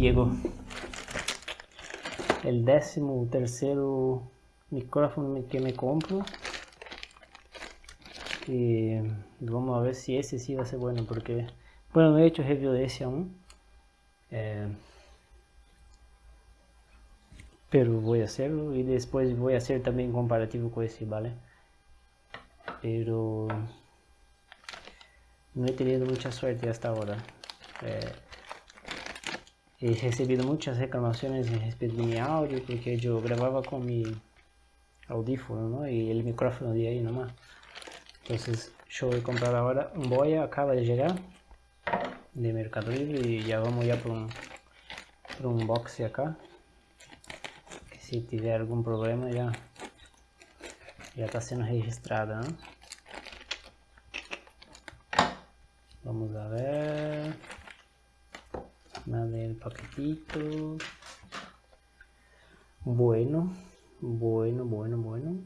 llegó. El décimo tercero micrófono que me compro. Y vamos a ver si ese sí va a ser bueno porque... Bueno, no he hecho review de ese aún. Eh, pero voy a hacerlo y después voy a hacer también comparativo con ese, ¿vale? Pero no he tenido mucha suerte hasta ahora. Eh, he recibido muchas reclamaciones respecto de mi audio porque yo grababa con mi audífono ¿no? y el micrófono de ahí nomás. Entonces yo voy a comprar ahora un boya, acaba de llegar de Mercado Libre y ya vamos ya por un, por un box acá. Que si tiver algum problema já já está sendo registrada, né? Vamos a ver. Nada el paquetito. Bueno, bueno, bueno, bueno.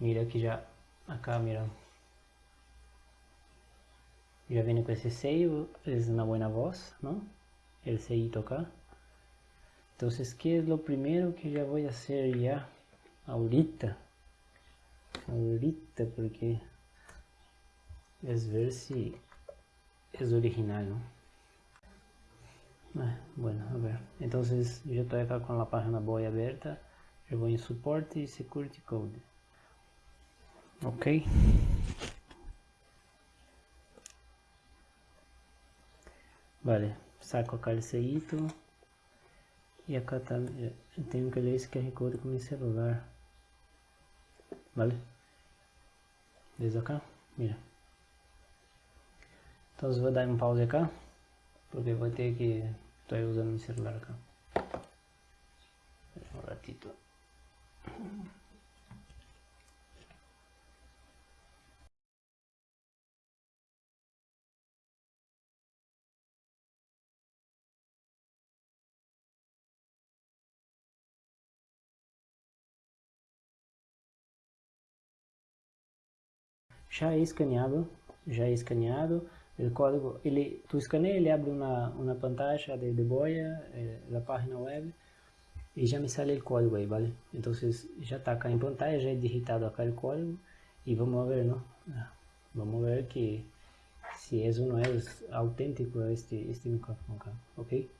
Mira que já acá, mira. Ya viene con ese sello, es una buena voz, ¿no? El sellito acá. Entonces, ¿qué es lo primero que ya voy a hacer ya? Ahorita. Ahorita, porque es ver si es original, ¿no? Ah, bueno, a ver. Entonces, yo estoy acá con la página voy abierta. Yo voy en soporte y security code. Ok. Vale, saco acá el sellito. Y acá también tengo que leer esse QR Code com mi celular. Vale? Desde acá, mira. Então vou dar um pause acá. Porque vou ter que... Estou usando meu celular acá. Um ratito. já é escaneado, já é escaneado, o código, ele, tu escaneia, ele abre uma, uma pantalla de, de boia, eh, da página web, e já me sale o código aí, vale? Então, já está acá em pantalla, já é digitado o código, e vamos ver, não? Vamos ver que se é ou não é autêntico este, este micrófono acá, ok?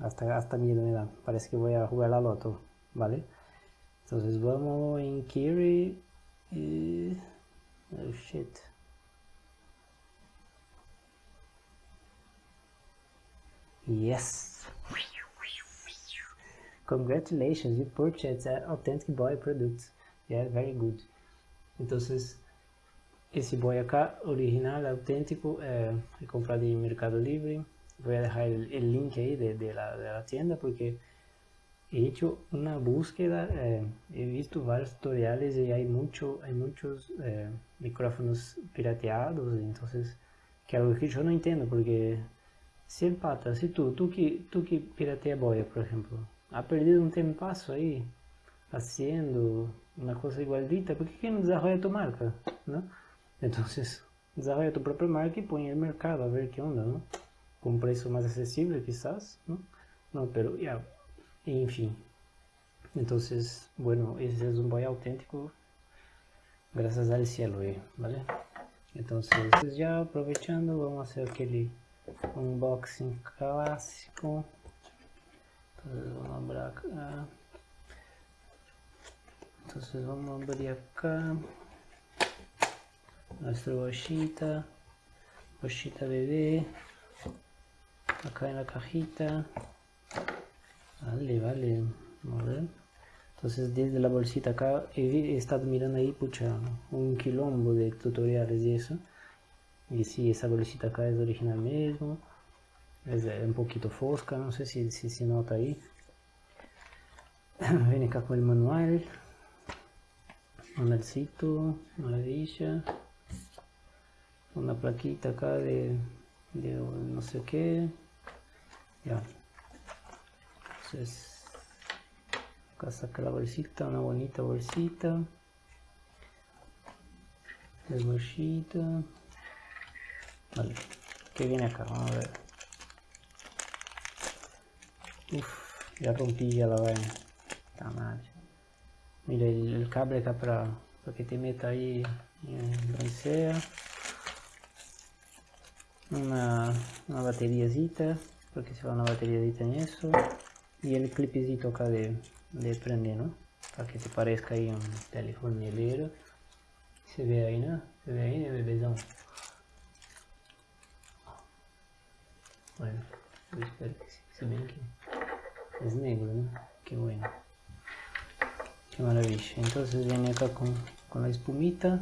Hasta, hasta miedo me da, parece que vou a jugar la loto, ¿vale? Entonces vamos en query y... Oh shit. Yes. Congratulations, you purchased an authentic boy product. Yeah, very good. Entonces, esse boy acá, original, autêntico, é, é comprado em Mercado Livre. Vou deixar o link aí de, de, de tienda porque he hecho una búsqueda, eh, he visto varios tutoriales y hay, mucho, hay muchos eh, micrófonos pirateados, entonces, que algo que yo no entiendo, porque si el pata, si tú, tú que, tú que piratea boya, por ejemplo, ha perdido un tempazo ahí, haciendo una cosa igualita, ¿por qué no desarrolla tu marca? ¿no? Entonces, desarrolla tu propia marca y pon en el mercado a ver qué onda, ¿no? Con un precio más accesible quizás, ¿no? No, pero ya, enfim. Entonces, bueno, ese es un boy auténtico gracias al cielo, ¿vale? Entonces, ya aprovechando, vamos a hacer aquele unboxing clássico. Entonces, vamos a abrir acá. Entonces, vamos a abrir acá nuestra bolsita, bolsita bebé, acá en la cajita. Vale, vale. Entonces desde la bolsita acá he, estado mirando ahí, pucha, un quilombo de tutoriales y eso. Y si esa bolsita acá es original mismo. Es un poquito fosca, no sé si, si se nota ahí. Viene acá con el manual. Manualcito, maravilla. Una plaquita acá de, de no sé qué. Ya, entonces acá saca la bolsita una bonita bolsita el bolsita vale que viene acá, vamos a ver. Uf, ya rompí ya la vaina. Está mal. Mira el, cable acá para, para, que te meta ahí en donde sea. Una, una bateriazita, porque se va una bateriazita en eso. Y el clipecito acá de, de prender, ¿no? Para que te parezca ahí un teléfono Se ve ahí, ¿no? Se ve ahí, bebezão. Bueno, yo espero que sí. Se ven que es negro, ¿no? Qué bueno. Qué maravilla. Entonces viene acá con, con la espumita.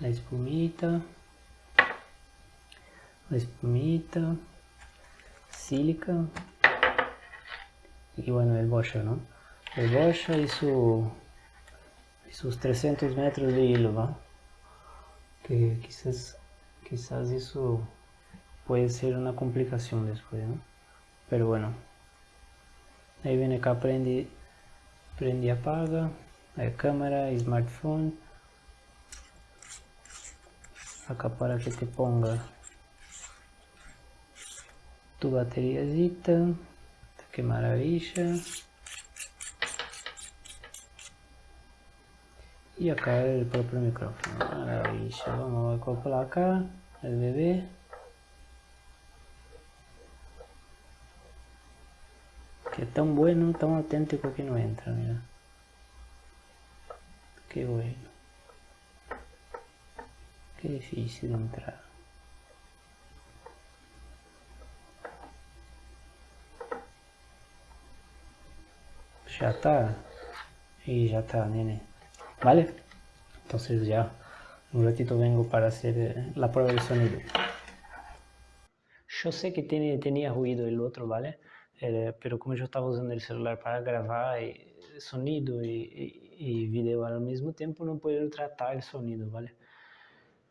La espumita. La espumita. Sílica. Y bueno, el bocha, ¿no? El bocha y su y sus 300 metros de hilo. Que quizás, quizás eso puede ser una complicación después, ¿no? Pero bueno, ahí viene acá, prende, prende y apaga, hay cámara, smartphone, acá para que te ponga tu bateriazita, que maravilla. Y acá el propio micrófono, maravilla, vamos a acoplar acá el bebé. Que tan bueno, tan auténtico que no entra, mira. Qué bueno. Qué difícil entrar. Ya está. Y ya está, nene. ¿Vale? Entonces ya un ratito vengo para hacer eh, la prueba de sonido. Yo sé que tiene, tenía ruido el otro, ¿vale? Eh, pero como yo estaba usando el celular para grabar eh, sonido y, y, video al mismo tiempo, no puedo tratar el sonido, ¿vale?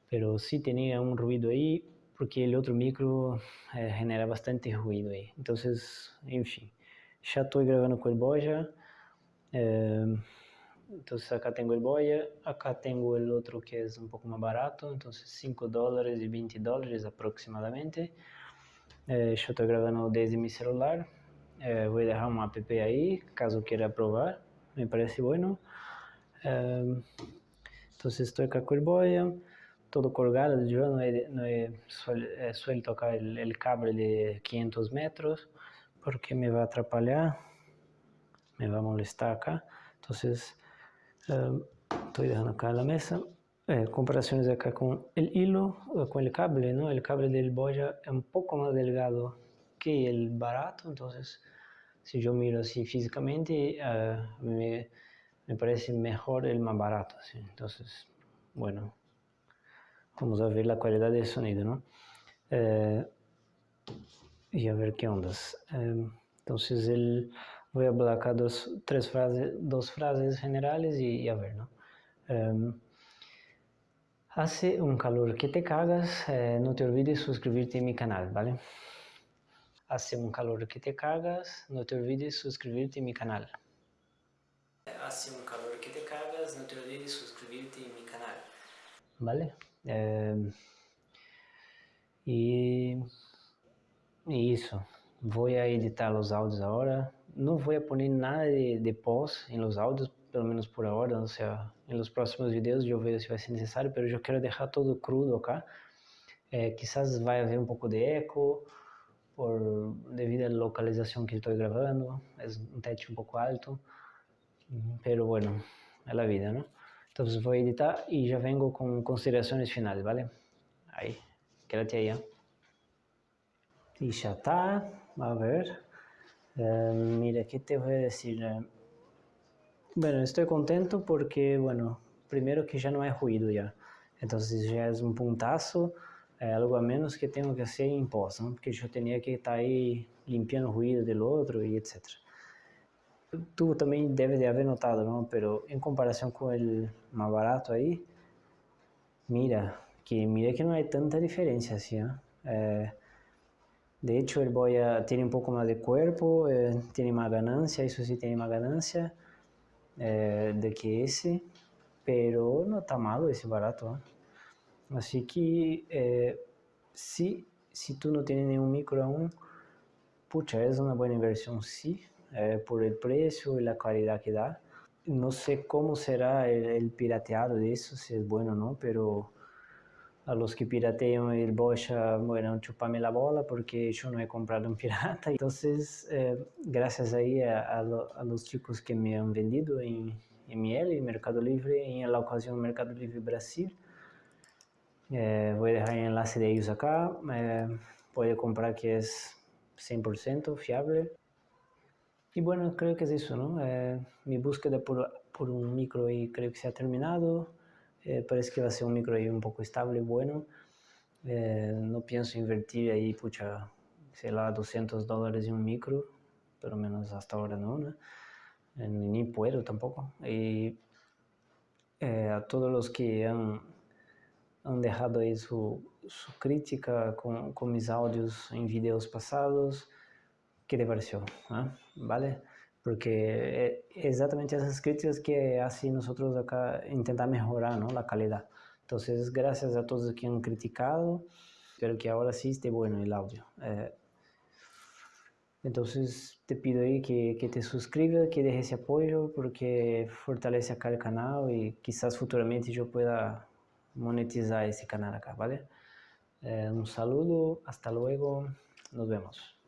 Pero sí tenía un ruido ahí, porque el otro micro genera bastante ruido ahí. Entonces, en fin, ya estoy grabando con el. Entonces acá tengo el Boya, acá tengo el otro que es un poco más barato, entonces 5 dólares y 20 dólares aproximadamente. yo estoy grabando desde mi celular. Eh, voy a dejar un app ahí, caso quiera probar, me parece bueno. Eh, entonces estoy acá con el boya, todo colgado, yo no he, no he suelto acá el, el, cable de 500 metros porque me va a atrapalhar, me va a molestar acá. Entonces eh, estoy dejando acá la mesa. comparaciones acá con el hilo, con el cable, ¿no? El cable del boya es un poco más delgado que el barato, entonces si yo miro así físicamente, uh, me, me, parece mejor el más barato, ¿sí? entonces, bueno, vamos a ver la calidad del sonido, ¿no? Eh, y a ver qué ondas. Eh, entonces, el, voy a acá dos, tres frases, dos frases generales y, y a ver, ¿no? Eh, hace un calor que te cagas, no te olvides suscribirte a mi canal, ¿vale? Hace un calor que te cagas, no te olvides suscribirte a mi canal. Hace un calor que te cagas, no te olvides suscribirte a mi canal. ¿Vale? Eh, y, eso. Voy a editar los audios ahora. No voy a nada de, de post en los audios, pelo menos por ahora. O sea, en los próximos videos yo veo si va a ser necesario, pero yo quiero dejar todo crudo acá. Eh, quizás vaya a haber un poco de eco por, debido a la localización que estoy grabando, es un techo un poco alto, pero bueno, es la vida. Entonces voy a editar y ya vengo con consideraciones finales, ¿vale? Ahí, quédate ¿eh? Y ya está, a ver. Eh, mira, ¿qué te voy a decir? Bueno, estoy contento porque, bueno, primero que ya no hay ruido ya. Entonces ya es un puntazo é, algo a menos que tenho que ser em pós, não? porque eu tinha que estar aí limpando o ruído do outro e etc. Tu também deve de haver notado, não? Pero em comparação com o mais barato aí, mira, que mira que não é tanta diferença assim, ¿eh? De hecho, el boya tiene un poco más de cuerpo, eh, tiene más ganancia, eso sí tiene más ganancia eh, de que ese, pero no está malo ese barato. ¿eh? Así que, eh, si, si tú no tienes ningún micro aún, pucha, es una buena inversión, sí, eh, por el precio y la calidad que da. No sé cómo será el, el pirateado de eso, si es bueno o no, pero a los que piratean el Bocha, bueno, chupame la bola porque yo no he comprado un pirata. Entonces, eh, gracias ahí a, a, a, los chicos que me han vendido en, en Miel y Mercado Libre, en la ocasión Mercado Libre Brasil, eh, voy a dejar enlace de ellos acá, eh, comprar que es 100% fiable. Y bueno, creo que es eso, ¿no? Eh, mi búsqueda por, por un micro y creo que se ha terminado. Eh, parece que va a ser un micro ahí un poco estable, bueno. Eh, no pienso invertir ahí, pucha, sei lá, 200 dólares en un micro, pero menos hasta ahora no, ¿no? Eh, ni puedo tampoco. Y eh, a todos los que han, han dejado ahí su, su crítica con, con, mis audios en videos pasados, ¿qué te pareció? ¿Ah? ¿Vale? Porque é exatamente essas críticas que assim nosotros acá intentar mejorar ¿no? la calidad. Entonces, gracias a todos que han criticado, espero que ahora sí esté bueno el audio. Eh, entonces, te pido ahí que, que, te suscribas, que dejes ese apoyo, porque fortalece acá el canal y quizás futuramente yo pueda monetizar ese canal acá, ¿vale? Eh, un saludo, hasta luego, nos vemos.